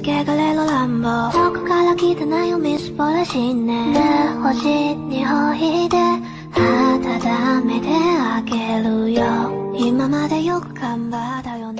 けがれる乱暴。遠くから来たないよみすぼらしいね。で星にほいで温めてあげるよ。今までよく頑張ったよね。